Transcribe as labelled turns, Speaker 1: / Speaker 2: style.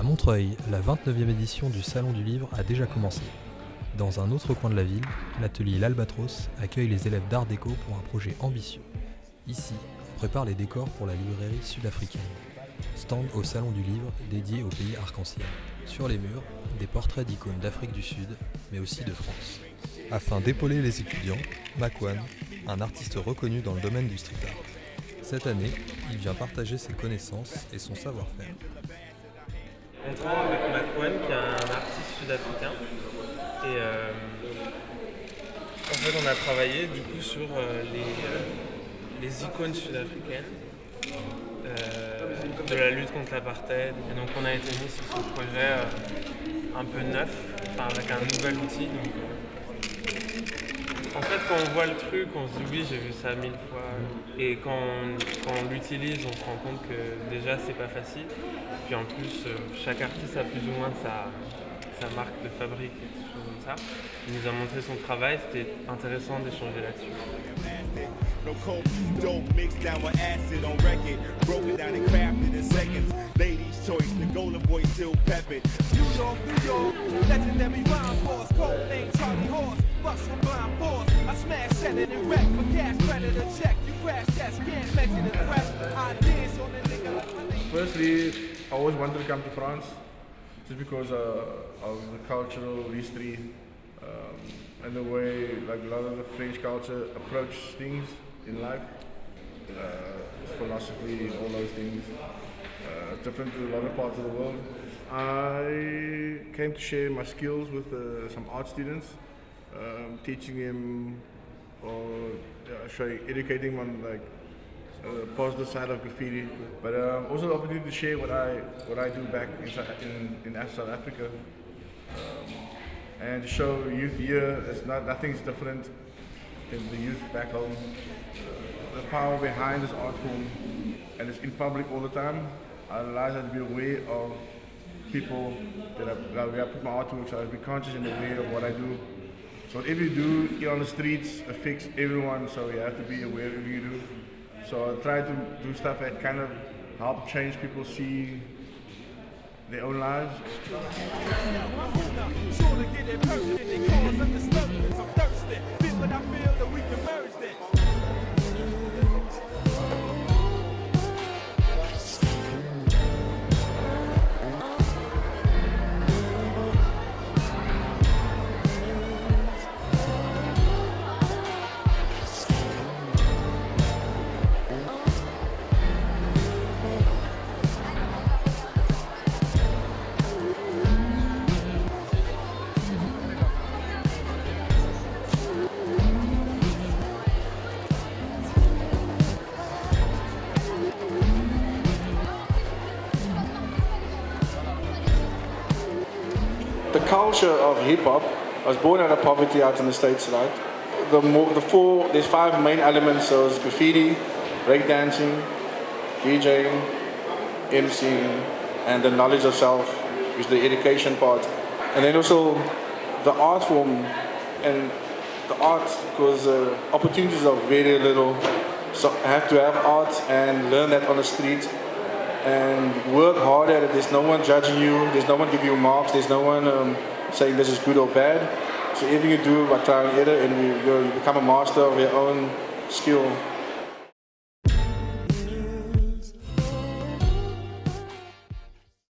Speaker 1: À Montreuil, la 29e édition du Salon du Livre a déjà commencé. Dans un autre coin de la ville, l'atelier L'Albatros accueille les élèves d'art déco pour un projet ambitieux. Ici, on prépare les décors pour la librairie sud-africaine. Stand au Salon du Livre dédié au pays arc-en-ciel. Sur les murs, des portraits d'icônes d'Afrique du Sud, mais aussi de France. Afin d'épauler les étudiants, Makwan, un artiste reconnu dans le domaine du street art. Cette année, il vient partager ses connaissances et son savoir-faire.
Speaker 2: On travaille avec Makwan, qui est un artiste sud-africain. Et euh, en fait, on a travaillé du coup sur euh, les, euh, les icônes sud-africaines de la lutte contre l'apartheid. Et donc, on a été mis sur ce projet un peu neuf, avec un nouvel outil. En fait, quand on voit le truc, on se dit oui, j'ai vu ça mille fois. Et quand on, l'utilise, on se rend compte que déjà, c'est pas facile. Puis en plus, chaque artiste a plus ou moins sa, sa marque de fabrique et des choses comme ça. Il nous a montré son travail, c'était intéressant d'échanger là-dessus. No coke, dope mixed down with acid on record. Broken down and crafted in seconds. Ladies' choice, the golden boy still peppered. New York, New York, legendary rhyme force. Cold name Charlie Horse, bust from. It wreck. For cash, check. You crash, the threat. Ideas on the nigga.
Speaker 3: Firstly, I always wanted to come to France just because uh, of the cultural history um, and the way like a lot of the French culture approach things in life, uh, philosophy all those things, uh, different to a lot of parts of the world. I came to share my skills with uh, some art students, um, teaching them or showing, educating them on like uh, positive side of graffiti, but um, also the opportunity to share what I what I do back in in, in South Africa, um, and to show youth here it's not nothing's different than the youth back home. The power behind this art form, and it's in public all the time. I realize that to be aware of people that I, that I put my art to, so I be conscious in and aware of what I do. So whatever you do here on the streets affects everyone, so you have to be aware of you do. So I try to do stuff that kind of help change people see their own lives.
Speaker 4: The culture of hip hop. I was born out of poverty out in the States, right? The, more, the four, there's five main elements. So it's graffiti, breakdancing, DJing, MCing, and the knowledge of self, which is the education part. And then also the art form and the art, because uh, opportunities are very little. So I have to have art and learn that on the street and work hard at it. There's no one judging you. There's no one giving you marks. There's no one um, saying this is good or bad. So everything you do by trying it and you, you become a master of your own skill